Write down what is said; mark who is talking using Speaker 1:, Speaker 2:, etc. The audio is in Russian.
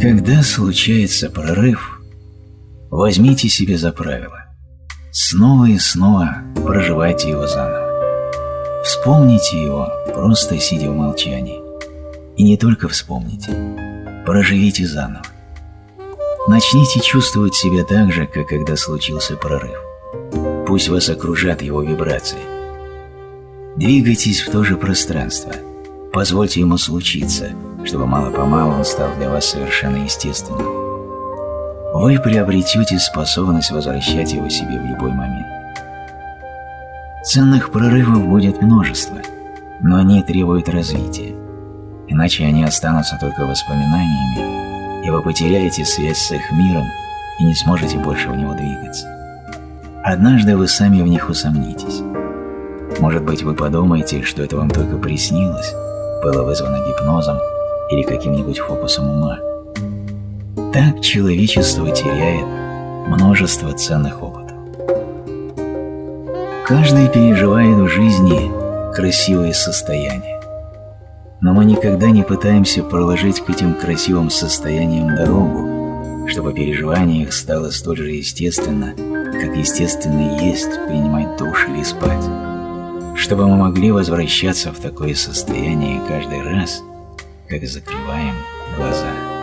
Speaker 1: Когда случается прорыв, возьмите себе за правило снова и снова проживайте его заново. Вспомните его, просто сидя в молчании. И не только вспомните, проживите заново. Начните чувствовать себя так же, как когда случился прорыв. Пусть вас окружат его вибрации. Двигайтесь в то же пространство. Позвольте ему случиться, чтобы мало-помалу он стал для вас совершенно естественным. Вы приобретете способность возвращать его себе в любой момент. Ценных прорывов будет множество, но они требуют развития, иначе они останутся только воспоминаниями, и вы потеряете связь с их миром и не сможете больше в него двигаться. Однажды вы сами в них усомнитесь. Может быть, вы подумаете, что это вам только приснилось, было вызвано гипнозом или каким-нибудь фокусом ума. Так человечество теряет множество ценных опытов. Каждый переживает в жизни красивые состояния, но мы никогда не пытаемся проложить к этим красивым состояниям дорогу, чтобы переживание их стало столь же естественно, как естественно есть принимать душ или спать, чтобы мы могли возвращаться в такое состояние каждый раз, как закрываем глаза.